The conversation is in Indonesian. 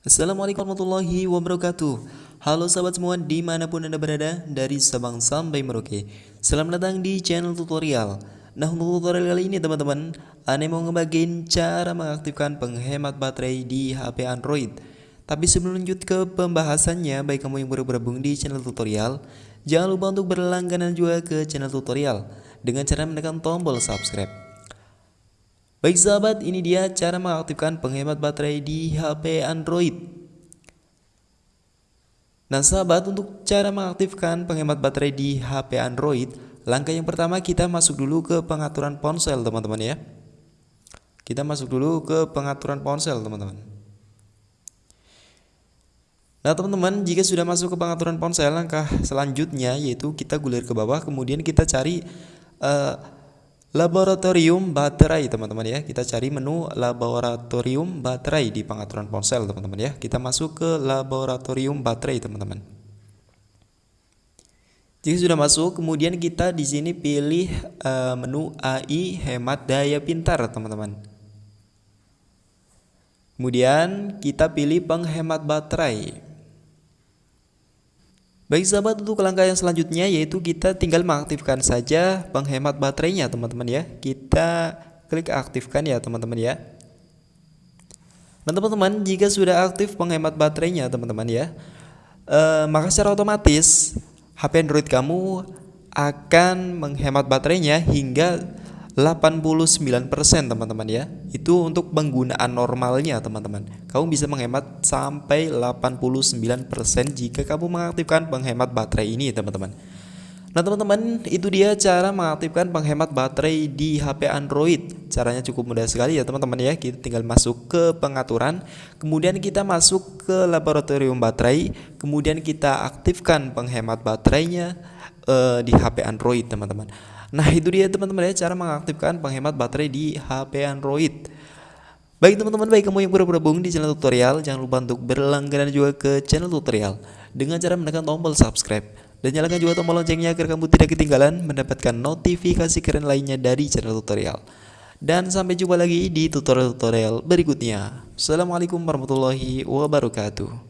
Assalamualaikum warahmatullahi wabarakatuh. Halo sahabat semua di mana pun anda berada Dari Sabang sampai Merauke. Selamat datang di channel tutorial. Nah untuk tutorial kali ini teman-teman Ane mau ngebagiin cara mengaktifkan penghemat baterai di HP Android. Tapi sebelum lanjut ke pembahasannya Baik kamu yang baru bergabung di channel tutorial Jangan lupa untuk berlangganan juga ke channel tutorial. Dengan cara menekan tombol subscribe Baik sahabat, ini dia cara mengaktifkan penghemat baterai di HP Android. Nah sahabat, untuk cara mengaktifkan penghemat baterai di HP Android, langkah yang pertama kita masuk dulu ke pengaturan ponsel teman-teman ya. Kita masuk dulu ke pengaturan ponsel teman-teman. Nah teman-teman, jika sudah masuk ke pengaturan ponsel, langkah selanjutnya yaitu kita gulir ke bawah, kemudian kita cari... Uh, Laboratorium baterai teman-teman ya. Kita cari menu laboratorium baterai di pengaturan ponsel teman-teman ya. Kita masuk ke laboratorium baterai teman-teman. Jika sudah masuk kemudian kita di sini pilih uh, menu AI hemat daya pintar teman-teman. Kemudian kita pilih penghemat baterai Baik sahabat untuk langkah yang selanjutnya yaitu kita tinggal mengaktifkan saja penghemat baterainya teman-teman ya. Kita klik aktifkan ya teman-teman ya. Dan teman-teman jika sudah aktif penghemat baterainya teman-teman ya eh, Maka secara otomatis HP Android kamu akan menghemat baterainya hingga 89% teman-teman ya. Itu untuk penggunaan normalnya teman-teman. Kamu bisa menghemat sampai 89% jika kamu mengaktifkan penghemat baterai ini teman-teman. Nah teman-teman itu dia cara mengaktifkan penghemat baterai di HP Android. Caranya cukup mudah sekali ya teman-teman ya. Kita tinggal masuk ke pengaturan. Kemudian kita masuk ke laboratorium baterai. Kemudian kita aktifkan penghemat baterainya uh, di HP Android teman-teman Nah itu dia teman-teman ya cara mengaktifkan penghemat baterai di HP Android. Baik teman-teman, baik kamu yang baru bergabung di channel tutorial Jangan lupa untuk berlangganan juga ke channel tutorial. Dengan cara menekan tombol subscribe Dan nyalakan juga tombol loncengnya agar kamu tidak ketinggalan Mendapatkan notifikasi keren lainnya dari channel tutorial. Dan sampai jumpa lagi di tutorial-tutorial berikutnya. Assalamualaikum warahmatullahi wabarakatuh